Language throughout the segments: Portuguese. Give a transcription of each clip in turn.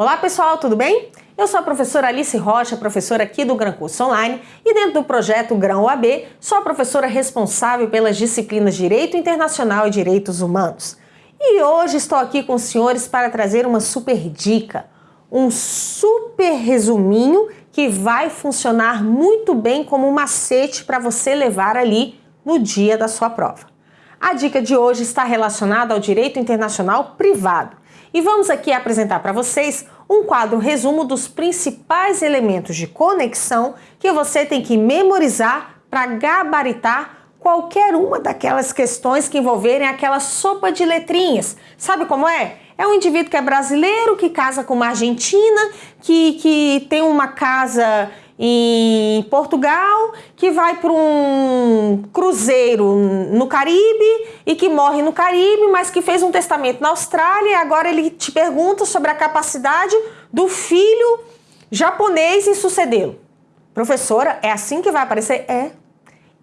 Olá pessoal, tudo bem? Eu sou a professora Alice Rocha, professora aqui do Gran Curso Online e dentro do projeto Grão UAB, sou a professora responsável pelas disciplinas Direito Internacional e Direitos Humanos. E hoje estou aqui com os senhores para trazer uma super dica, um super resuminho que vai funcionar muito bem como um macete para você levar ali no dia da sua prova. A dica de hoje está relacionada ao direito internacional privado e vamos aqui apresentar para vocês um quadro resumo dos principais elementos de conexão que você tem que memorizar para gabaritar qualquer uma daquelas questões que envolverem aquela sopa de letrinhas. Sabe como é? É um indivíduo que é brasileiro, que casa com uma argentina, que, que tem uma casa em Portugal, que vai para um cruzeiro no Caribe e que morre no Caribe, mas que fez um testamento na Austrália e agora ele te pergunta sobre a capacidade do filho japonês em sucedê-lo. Professora, é assim que vai aparecer? É.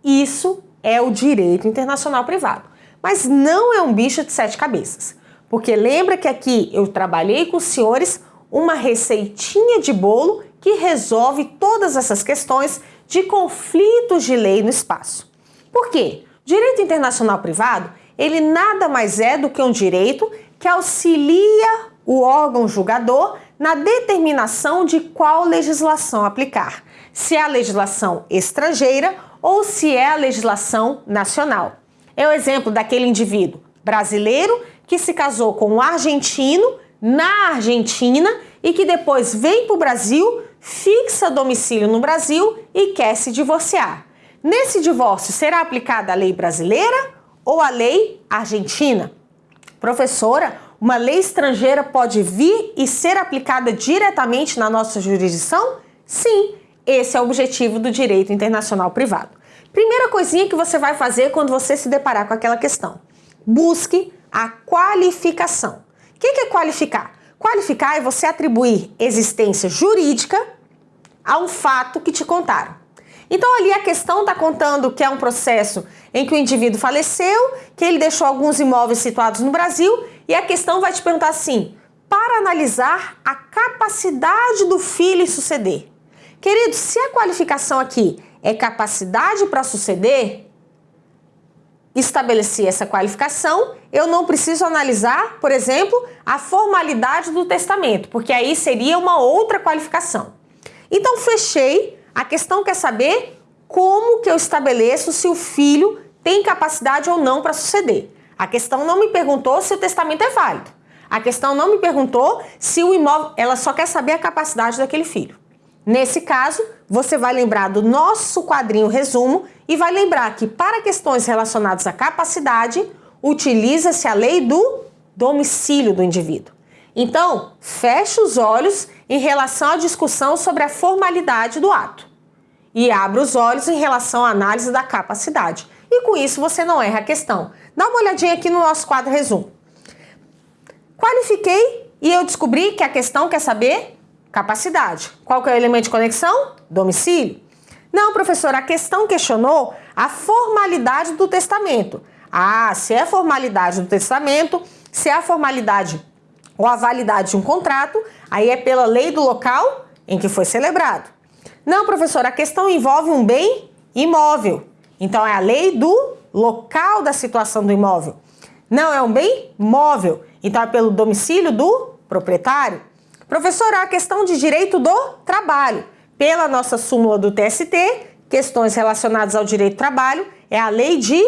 Isso é o direito internacional privado. Mas não é um bicho de sete cabeças. Porque lembra que aqui eu trabalhei com os senhores uma receitinha de bolo que resolve todas essas questões de conflitos de lei no espaço. Por quê? Direito internacional privado, ele nada mais é do que um direito que auxilia o órgão julgador na determinação de qual legislação aplicar, se é a legislação estrangeira ou se é a legislação nacional. É o exemplo daquele indivíduo brasileiro que se casou com um argentino na Argentina e que depois vem para o Brasil fixa domicílio no Brasil e quer se divorciar. Nesse divórcio, será aplicada a lei brasileira ou a lei argentina? Professora, uma lei estrangeira pode vir e ser aplicada diretamente na nossa jurisdição? Sim, esse é o objetivo do direito internacional privado. Primeira coisinha que você vai fazer quando você se deparar com aquela questão. Busque a qualificação. O que é qualificar? Qualificar é você atribuir existência jurídica a um fato que te contaram. Então ali a questão está contando que é um processo em que o indivíduo faleceu, que ele deixou alguns imóveis situados no Brasil e a questão vai te perguntar assim, para analisar a capacidade do filho em suceder. Querido, se a qualificação aqui é capacidade para suceder, estabelecer essa qualificação, eu não preciso analisar, por exemplo, a formalidade do testamento, porque aí seria uma outra qualificação. Então fechei, a questão quer saber como que eu estabeleço se o filho tem capacidade ou não para suceder. A questão não me perguntou se o testamento é válido. A questão não me perguntou se o imóvel, ela só quer saber a capacidade daquele filho. Nesse caso, você vai lembrar do nosso quadrinho resumo e vai lembrar que para questões relacionadas à capacidade, utiliza-se a lei do domicílio do indivíduo. Então, feche os olhos em relação à discussão sobre a formalidade do ato e abra os olhos em relação à análise da capacidade. E com isso você não erra a questão. Dá uma olhadinha aqui no nosso quadro resumo. Qualifiquei e eu descobri que a questão quer saber Capacidade. Qual que é o elemento de conexão? Domicílio. Não, professor, a questão questionou a formalidade do testamento. Ah, se é formalidade do testamento, se é a formalidade ou a validade de um contrato, aí é pela lei do local em que foi celebrado. Não, professor, a questão envolve um bem imóvel. Então é a lei do local da situação do imóvel. Não é um bem móvel. Então é pelo domicílio do proprietário. Professor, a questão de direito do trabalho. Pela nossa súmula do TST, questões relacionadas ao direito do trabalho é a lei de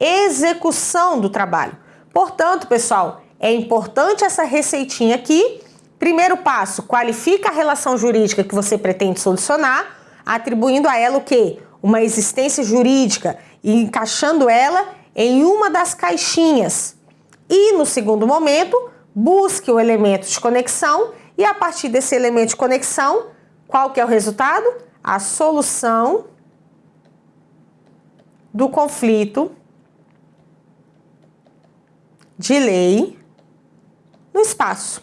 execução do trabalho. Portanto, pessoal, é importante essa receitinha aqui. Primeiro passo, qualifica a relação jurídica que você pretende solucionar, atribuindo a ela o quê? Uma existência jurídica e encaixando ela em uma das caixinhas. E no segundo momento, busque o elemento de conexão e a partir desse elemento de conexão, qual que é o resultado? A solução do conflito de lei no espaço.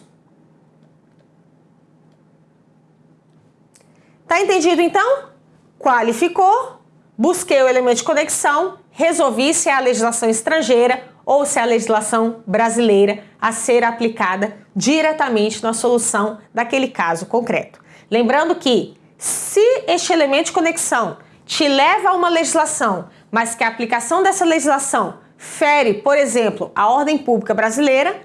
Tá entendido então? Qualificou, busquei o elemento de conexão, resolvi se é a legislação estrangeira ou se é a legislação brasileira a ser aplicada diretamente na solução daquele caso concreto. Lembrando que, se este elemento de conexão te leva a uma legislação, mas que a aplicação dessa legislação fere, por exemplo, a ordem pública brasileira,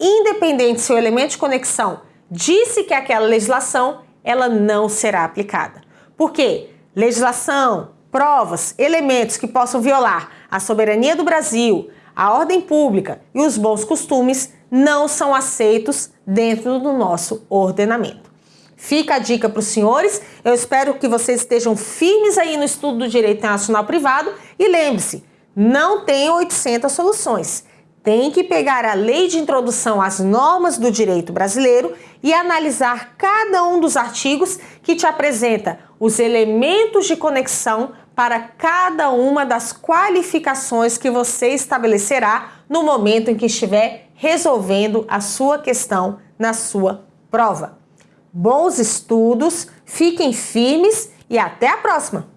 independente se o elemento de conexão disse que aquela legislação, ela não será aplicada. Por quê? Legislação, provas, elementos que possam violar a soberania do Brasil, a ordem pública e os bons costumes não são aceitos dentro do nosso ordenamento. Fica a dica para os senhores, eu espero que vocês estejam firmes aí no estudo do direito internacional privado e lembre-se, não tem 800 soluções. Tem que pegar a lei de introdução às normas do direito brasileiro e analisar cada um dos artigos que te apresenta os elementos de conexão para cada uma das qualificações que você estabelecerá no momento em que estiver resolvendo a sua questão na sua prova. Bons estudos, fiquem firmes e até a próxima!